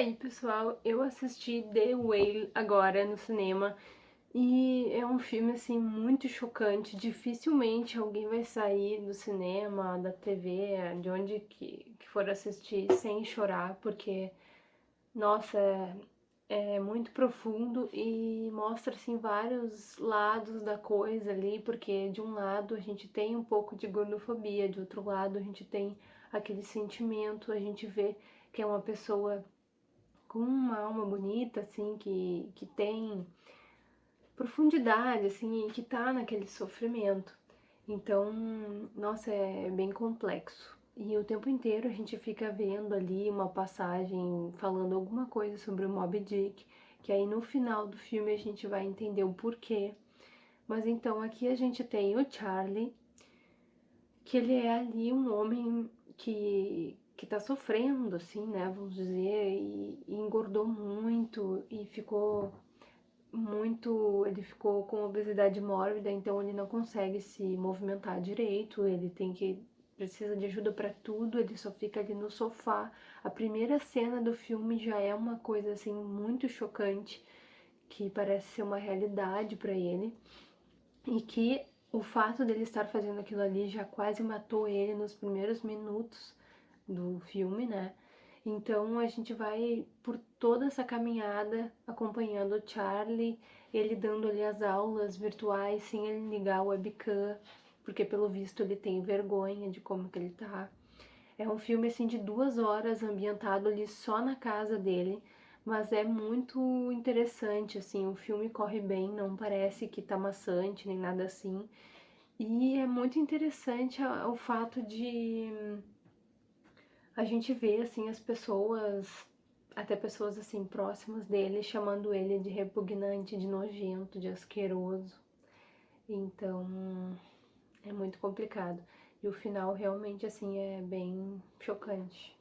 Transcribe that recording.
aí, pessoal, eu assisti The Whale agora no cinema e é um filme, assim, muito chocante. Dificilmente alguém vai sair do cinema, da TV, de onde que, que for assistir sem chorar, porque, nossa, é, é muito profundo e mostra, assim, vários lados da coisa ali, porque de um lado a gente tem um pouco de gordofobia, de outro lado a gente tem aquele sentimento, a gente vê que é uma pessoa com uma alma bonita, assim, que, que tem profundidade, assim, e que tá naquele sofrimento. Então, nossa, é bem complexo. E o tempo inteiro a gente fica vendo ali uma passagem falando alguma coisa sobre o Moby Dick, que aí no final do filme a gente vai entender o porquê. Mas então aqui a gente tem o Charlie, que ele é ali um homem que, que tá sofrendo, assim, né, vamos dizer, e, e engordou muito e ficou muito, ele ficou com obesidade mórbida, então ele não consegue se movimentar direito, ele tem que precisa de ajuda para tudo, ele só fica ali no sofá. A primeira cena do filme já é uma coisa assim muito chocante, que parece ser uma realidade para ele, e que o fato dele estar fazendo aquilo ali já quase matou ele nos primeiros minutos do filme, né? Então a gente vai por toda essa caminhada acompanhando o Charlie, ele dando ali as aulas virtuais sem ele ligar o webcam, porque pelo visto ele tem vergonha de como que ele tá. É um filme assim de duas horas ambientado ali só na casa dele, mas é muito interessante, assim, o filme corre bem, não parece que tá maçante nem nada assim. E é muito interessante o fato de a gente vê, assim, as pessoas, até pessoas, assim, próximas dele, chamando ele de repugnante, de nojento, de asqueroso. Então, é muito complicado. E o final realmente, assim, é bem chocante.